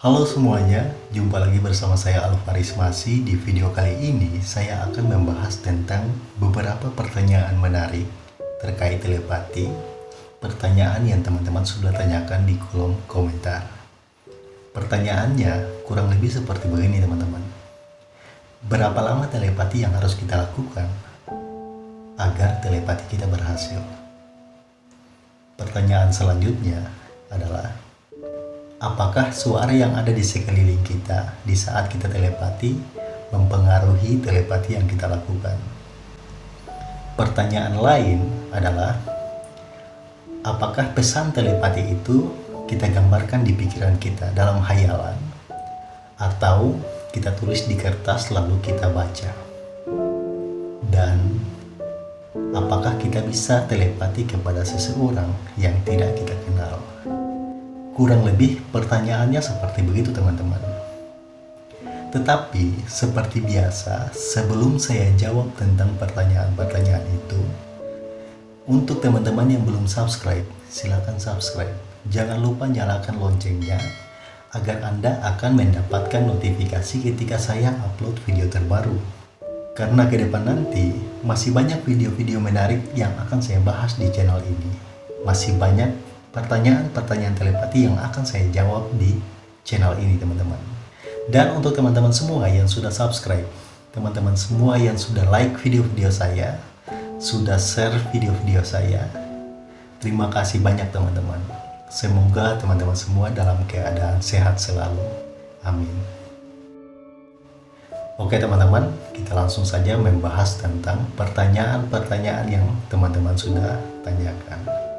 Halo semuanya, jumpa lagi bersama saya Alvaris Masi. Di video kali ini, saya akan membahas tentang beberapa pertanyaan menarik terkait telepati. Pertanyaan yang teman-teman sudah tanyakan di kolom komentar. Pertanyaannya kurang lebih seperti begini teman-teman. Berapa lama telepati yang harus kita lakukan agar telepati kita berhasil? Pertanyaan selanjutnya adalah apakah suara yang ada di sekeliling kita di saat kita telepati mempengaruhi telepati yang kita lakukan? Pertanyaan lain adalah, apakah pesan telepati itu kita gambarkan di pikiran kita dalam hayalan, atau kita tulis di kertas lalu kita baca? Dan apakah kita bisa telepati kepada seseorang yang tidak kita kenal? Kurang lebih pertanyaannya seperti begitu teman-teman. Tetapi seperti biasa, sebelum saya jawab tentang pertanyaan-pertanyaan itu, untuk teman-teman yang belum subscribe, silakan subscribe. Jangan lupa nyalakan loncengnya agar Anda akan mendapatkan notifikasi ketika saya upload video terbaru. Karena ke depan nanti masih banyak video-video menarik yang akan saya bahas di channel ini. Masih banyak pertanyaan-pertanyaan telepati yang akan saya jawab di channel ini teman-teman. Dan untuk teman-teman semua yang sudah subscribe, teman-teman semua yang sudah like video-video saya, sudah share video-video saya, terima kasih banyak teman-teman. Semoga teman-teman semua dalam keadaan sehat selalu. Amin. Oke teman-teman, kita langsung saja membahas tentang pertanyaan-pertanyaan yang teman-teman sudah tanyakan.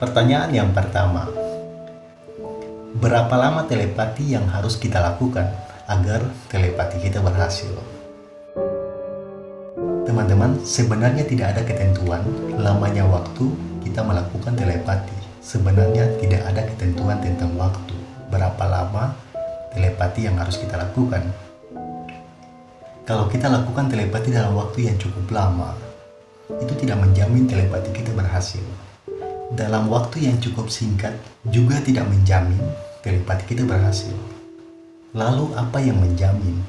Pertanyaan yang pertama, berapa lama telepati yang harus kita lakukan agar telepati kita berhasil? Teman-teman, sebenarnya tidak ada ketentuan lamanya waktu kita melakukan telepati. Sebenarnya tidak ada ketentuan tentang waktu, berapa lama telepati yang harus kita lakukan. Kalau kita lakukan telepati dalam waktu yang cukup lama, itu tidak menjamin telepati kita berhasil dalam waktu yang cukup singkat juga tidak menjamin telepati kita berhasil. Lalu apa yang menjamin?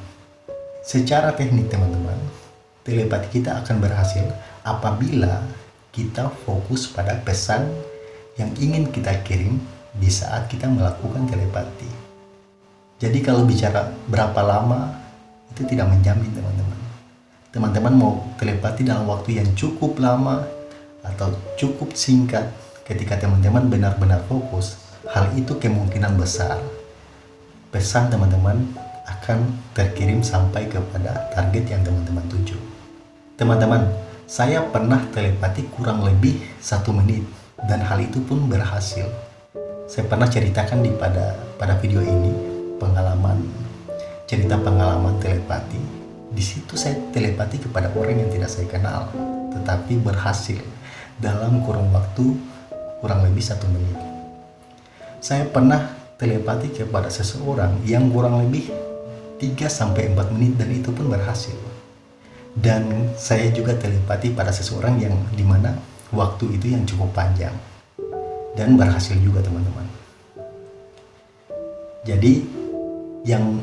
Secara teknik teman-teman, telepati kita akan berhasil apabila kita fokus pada pesan yang ingin kita kirim di saat kita melakukan telepati. Jadi kalau bicara berapa lama, itu tidak menjamin teman-teman. Teman-teman mau telepati dalam waktu yang cukup lama atau cukup singkat, ketika teman-teman benar-benar fokus, hal itu kemungkinan besar pesan teman-teman akan terkirim sampai kepada target yang teman-teman tuju. Teman-teman, saya pernah telepati kurang lebih satu menit dan hal itu pun berhasil. Saya pernah ceritakan di pada pada video ini pengalaman cerita pengalaman telepati. Di situ saya telepati kepada orang yang tidak saya kenal, tetapi berhasil dalam kurun waktu kurang lebih satu menit. Saya pernah telepati kepada seseorang yang kurang lebih 3-4 menit dan itu pun berhasil. Dan saya juga telepati pada seseorang yang di mana waktu itu yang cukup panjang. Dan berhasil juga teman-teman. Jadi yang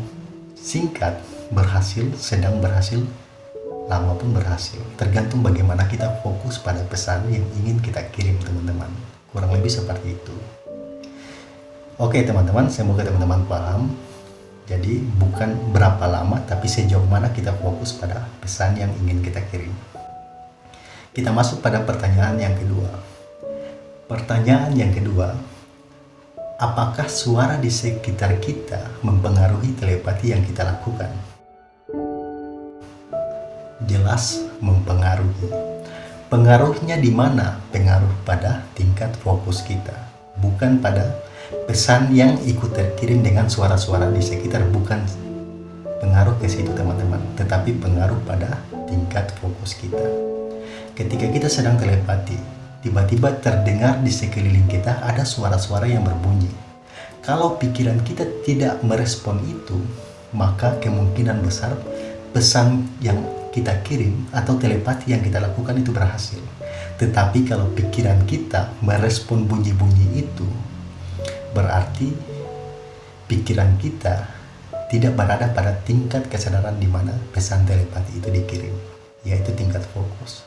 singkat berhasil, sedang berhasil, lama pun berhasil. Tergantung bagaimana kita fokus pada pesan yang ingin kita kirim teman-teman kurang lebih seperti itu. Oke teman-teman semoga teman-teman paham. Jadi bukan berapa lama tapi sejauh mana kita fokus pada pesan yang ingin kita kirim. Kita masuk pada pertanyaan yang kedua. Pertanyaan yang kedua apakah suara di sekitar kita mempengaruhi telepati yang kita lakukan? Jelas mempengaruhi. Pengaruhnya di mana? Pengaruh pada tingkat fokus kita, bukan pada pesan yang ikut terkirim dengan suara-suara di sekitar, bukan pengaruh ke situ teman-teman, tetapi pengaruh pada tingkat fokus kita. Ketika kita sedang telepati, tiba-tiba terdengar di sekeliling kita ada suara-suara yang berbunyi. Kalau pikiran kita tidak merespon itu, maka kemungkinan besar pesan yang kita kirim atau telepati yang kita lakukan itu berhasil. Tetapi kalau pikiran kita merespon bunyi-bunyi itu, berarti pikiran kita tidak berada pada tingkat kesadaran di mana pesan telepati itu dikirim, yaitu tingkat fokus.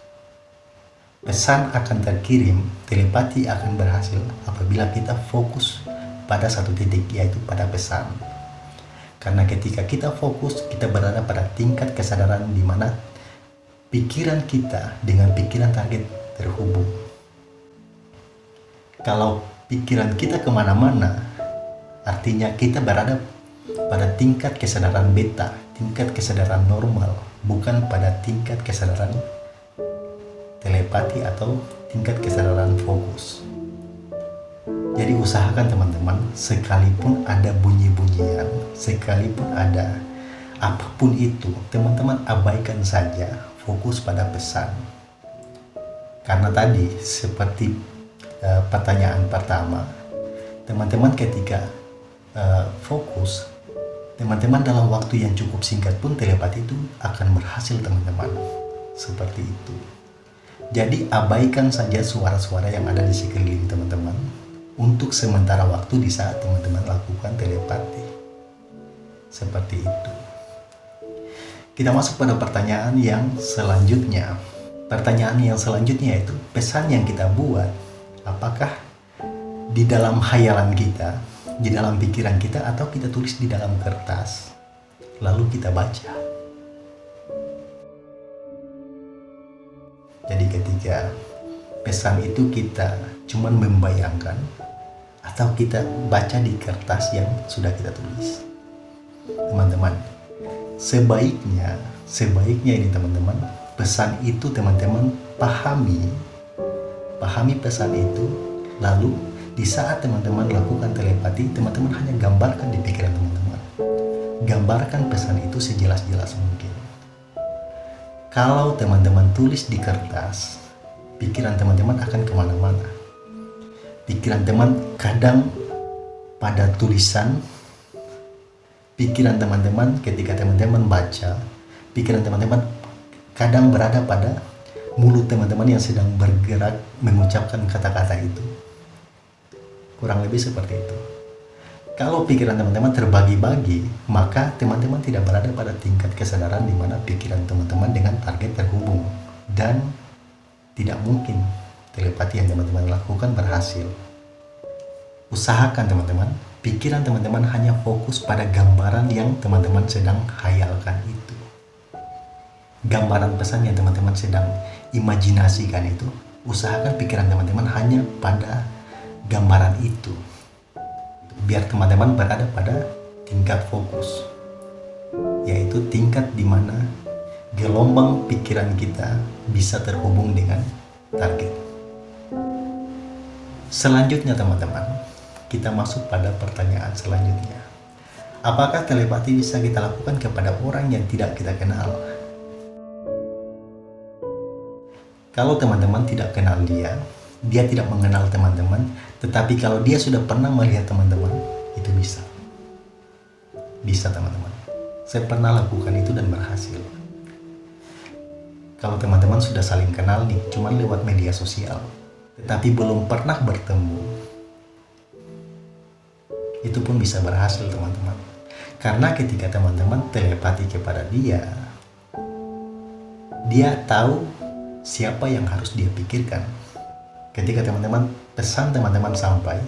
Pesan akan terkirim, telepati akan berhasil apabila kita fokus pada satu titik, yaitu pada pesan. Karena ketika kita fokus, kita berada pada tingkat kesadaran di mana pikiran kita dengan pikiran target terhubung. Kalau pikiran kita ke mana-mana, artinya kita berada pada tingkat kesadaran beta, tingkat kesadaran normal, bukan pada tingkat kesadaran telepati atau tingkat kesadaran fokus. Jadi usahakan teman-teman, sekalipun ada bunyi-bunyian, sekalipun ada apa pun itu, teman-teman abaikan saja fokus pada pesan. Karena tadi seperti uh, pertanyaan pertama, teman-teman ketika uh, fokus, teman-teman dalam waktu yang cukup singkat pun telepati itu akan berhasil teman-teman. Seperti itu. Jadi abaikan saja suara-suara yang ada di sekeliling teman-teman untuk sementara waktu di saat teman-teman lakukan telepati. Seperti itu. Kita masuk pada pertanyaan yang selanjutnya. Pertanyaan yang selanjutnya itu pesan yang kita buat apakah di dalam hayalan kita, di dalam pikiran kita atau kita tulis di dalam kertas lalu kita baca. Jadi ketika pesan itu kita cuman membayangkan atau kita baca di kertas yang sudah kita tulis teman-teman sebaiknya sebaiknya ini teman-teman pesan itu teman-teman pahami. Pahami pesan itu lalu di saat teman-teman lakukan telepati teman-teman hanya gambarkan di pikiran teman-teman. Gambarkan pesan itu sejelas-jelas mungkin. Kalau teman-teman tulis di kertas pikiran teman-teman akan ke mana-mana. Pikiran teman kadang pada tulisan pikiran teman-teman ketika teman-teman baca pikiran teman-teman kadang berada pada mulut teman-teman yang sedang bergerak mengucapkan kata-kata itu kurang lebih seperti itu kalau pikiran teman-teman terbagi-bagi maka teman-teman tidak berada pada tingkat kesadaran di mana pikiran teman-teman dengan target terhubung dan tidak mungkin telepati yang teman-teman lakukan berhasil. Usahakan teman-teman, pikiran teman-teman hanya fokus pada gambaran yang teman-teman sedang hayalkan itu. Gambaran pesan yang teman-teman sedang imajinasikan itu, usahakan pikiran teman-teman hanya pada gambaran itu. Biar teman-teman berada pada tingkat fokus, yaitu tingkat di mana gelombang pikiran kita bisa terhubung dengan target. Selanjutnya teman-teman, kita masuk pada pertanyaan selanjutnya. Apakah telepati bisa kita lakukan kepada orang yang tidak kita kenal? Kalau teman-teman tidak kenal dia, dia tidak mengenal teman-teman, tetapi kalau dia sudah pernah melihat teman-teman, itu bisa. Bisa teman-teman. Saya pernah lakukan itu dan berhasil. Kalau teman-teman sudah saling kenal nih, cuma lewat media sosial, tetapi belum pernah bertemu, itu pun bisa berhasil teman-teman. Karena ketika teman-teman telepati kepada dia, dia tahu siapa yang harus dia pikirkan. Ketika teman-teman pesan teman-teman sampai,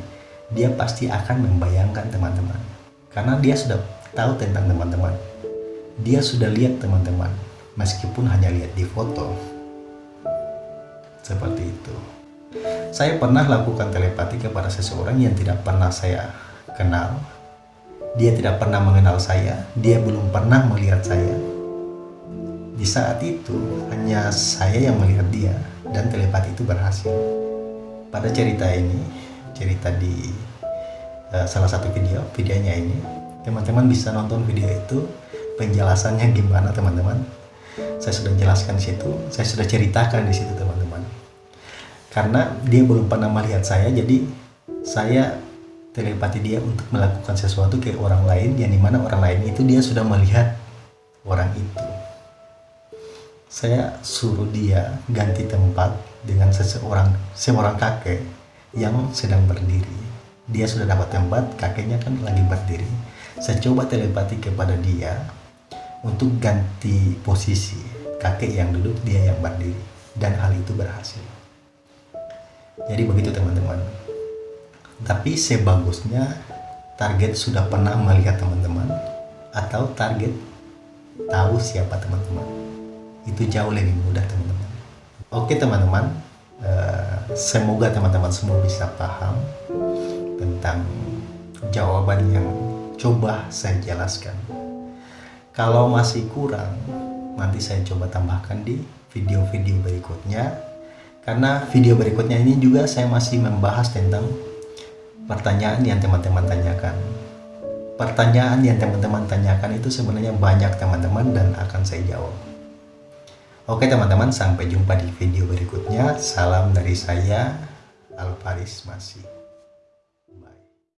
dia pasti akan membayangkan teman-teman. Karena dia sudah tahu tentang teman-teman. Dia sudah lihat teman-teman, meskipun hanya lihat di foto. Seperti itu. Saya pernah lakukan telepati kepada seseorang yang tidak pernah saya kenal. Dia tidak pernah mengenal saya, dia belum pernah melihat saya. Di saat itu, hanya saya yang melihat dia, dan telepati itu berhasil. Pada cerita ini, cerita di uh, salah satu video, videonya ini, teman-teman bisa nonton video itu, penjelasannya gimana teman-teman. Saya sudah jelaskan di situ, saya sudah ceritakan di situ teman-teman karena dia belum pernah melihat saya jadi saya telepati dia untuk melakukan sesuatu ke orang lain yang di mana orang lain itu dia sudah melihat orang itu saya suruh dia ganti tempat dengan seseorang seorang kakek yang sedang berdiri. Dia sudah dapat tempat kakeknya kan lagi berdiri. Saya coba telepati kepada dia untuk ganti posisi kakek yang duduk dia yang berdiri. Dan hal itu berhasil. Jadi begitu teman-teman. Tapi sebagusnya target sudah pernah melihat teman-teman atau target tahu siapa teman-teman itu jauh lebih mudah teman-teman. Oke teman-teman. Uh, semoga teman-teman semua bisa paham tentang jawaban yang coba saya jelaskan. Kalau masih kurang nanti saya coba tambahkan di video-video berikutnya. Karena video berikutnya ini juga saya masih membahas tentang pertanyaan yang teman-teman tanyakan. Pertanyaan yang teman-teman tanyakan itu sebenarnya banyak teman-teman dan akan saya jawab oke teman-teman sampai jumpa di video berikutnya. Salam dari saya Alvaris Masih